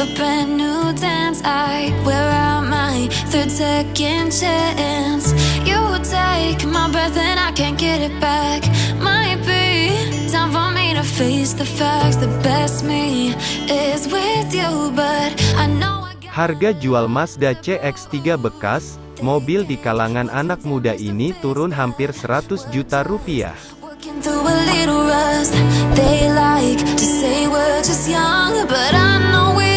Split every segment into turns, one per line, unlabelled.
a brand new dance. I wear out my third second chance. You take my breath and I can't get it back. Might be time for me to face the facts. The best me is with you, but I know I
Harga jual Mazda CX-3 bekas, mobil di kalangan anak muda ini turun hampir 100 juta rupiah.
Through a little rust. They like to say we're just young, but I know we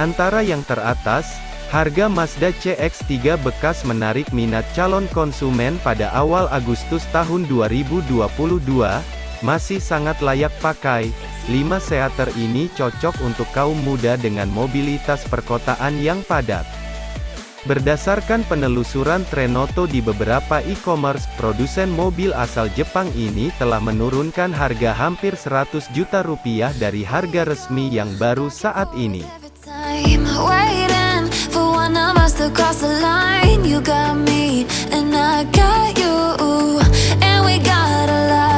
antara yang teratas, harga Mazda CX-3 bekas menarik minat calon konsumen pada awal Agustus tahun 2022, masih sangat layak pakai. 5 seater ini cocok untuk kaum muda dengan mobilitas perkotaan yang padat. Berdasarkan penelusuran Trenoto di beberapa e-commerce, produsen mobil asal Jepang ini telah menurunkan harga hampir 100 juta rupiah dari harga resmi yang baru saat ini.
Waiting for one of us to cross the line. You got me and I got you, and we got a lot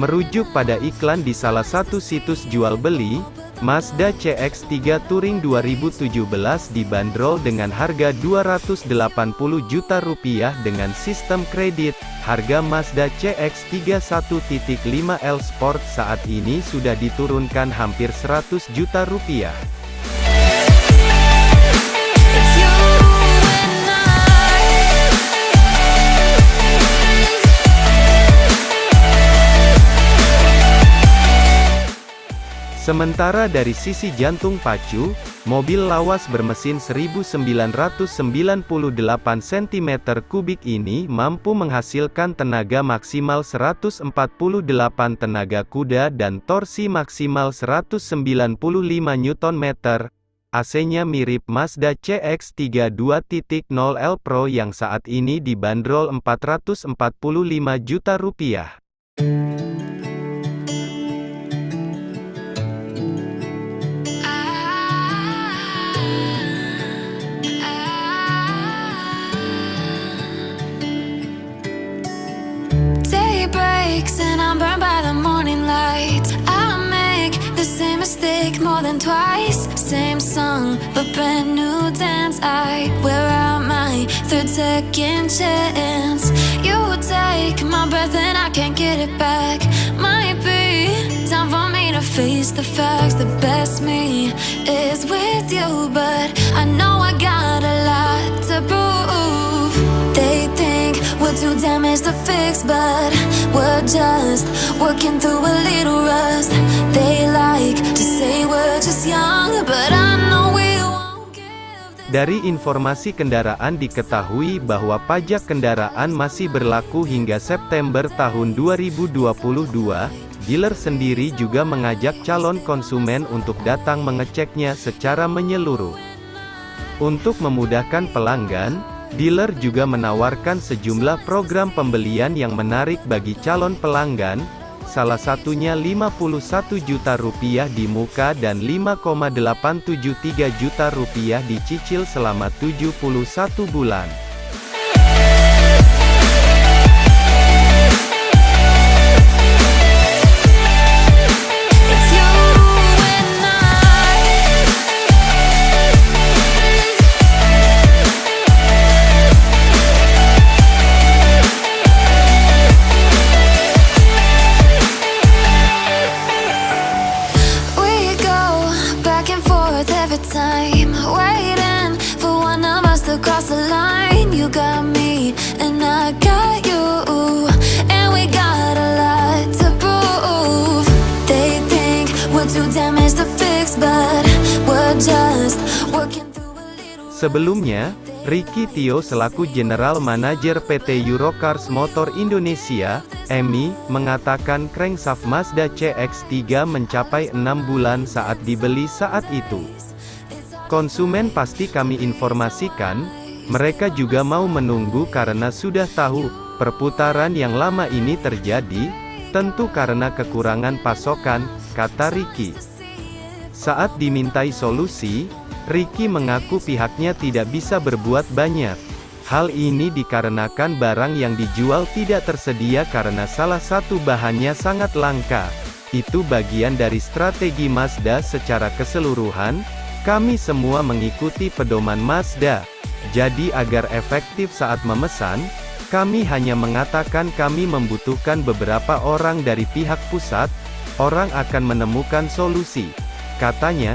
Merujuk pada iklan di salah satu situs jual beli, Mazda CX-3 Touring 2017 dibanderol dengan harga 280 juta rupiah dengan sistem kredit. Harga Mazda CX-3 1.5L Sport saat ini sudah diturunkan hampir 100 juta rupiah. Sementara dari sisi jantung pacu, mobil lawas bermesin 1998 cm3 ini mampu menghasilkan tenaga maksimal 148 tenaga kuda dan torsi maksimal 195 Nm. AC-nya mirip Mazda CX-3 2.0L Pro yang saat ini dibanderol 445 juta rupiah.
And I'm burned by the morning light. I make the same mistake more than twice. Same song, but brand new dance. I wear out my third second chance. You take my breath and I can't get it back. Might be time for me to face the facts. The best me is with you, but I know I got a lot to prove. They think we're too damaged to fix, but we're just working through a little rust. They like to say we're just young, but I know we won't give this
Dari informasi kendaraan diketahui bahwa pajak kendaraan masih berlaku hingga September tahun 2022. Dealer sendiri juga mengajak calon konsumen untuk datang mengeceknya secara menyeluruh. Untuk memudahkan pelanggan, dealer juga menawarkan sejumlah program pembelian yang menarik bagi calon pelanggan, salah satunya 51 juta rupiah di muka dan 5,873 juta rupiah dicicil selama 71 bulan. Sebelumnya, Ricky Tio selaku General Manager PT Eurocars Motor Indonesia, EMI, mengatakan crankshaft Mazda CX-3 mencapai 6 bulan saat dibeli saat itu. Konsumen pasti kami informasikan, mereka juga mau menunggu karena sudah tahu, perputaran yang lama ini terjadi, tentu karena kekurangan pasokan, kata Ricky. Saat dimintai solusi, Ricky mengaku pihaknya tidak bisa berbuat banyak. Hal ini dikarenakan barang yang dijual tidak tersedia karena salah satu bahannya sangat langka. Itu bagian dari strategi Mazda secara keseluruhan, kami semua mengikuti pedoman Mazda. Jadi agar efektif saat memesan, kami hanya mengatakan kami membutuhkan beberapa orang dari pihak pusat, orang akan menemukan solusi. Katanya,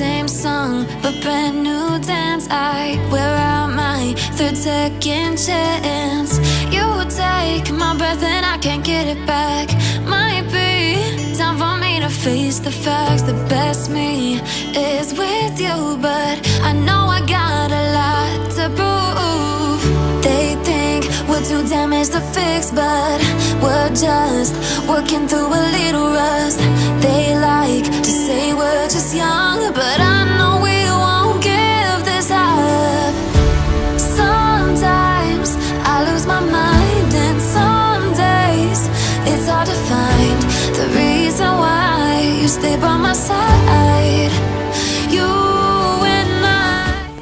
Same song, but brand new dance. I wear out my third second chance. You take my breath and I can't get it back. Might be time for me to face the facts. The best me is with you, but I know I got a lot to prove. They think we're too damaged to fix, but we're just working through a little rust. They like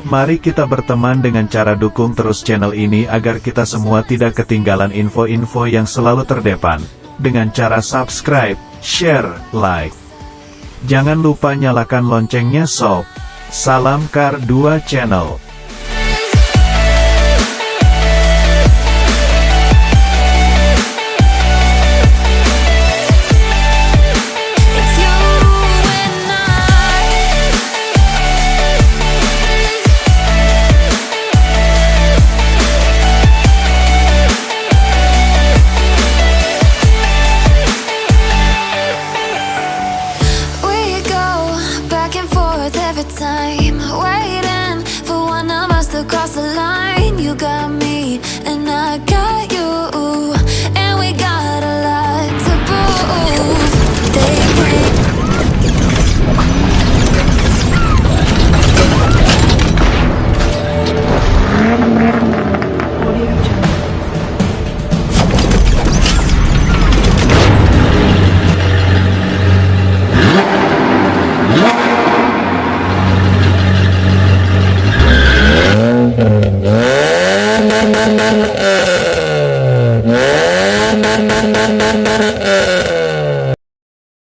Mari kita berteman dengan cara dukung terus channel ini agar kita semua tidak ketinggalan info-info yang selalu terdepan. Dengan cara subscribe, share, like. Jangan lupa nyalakan loncengnya sob. Salam Kar 2 Channel.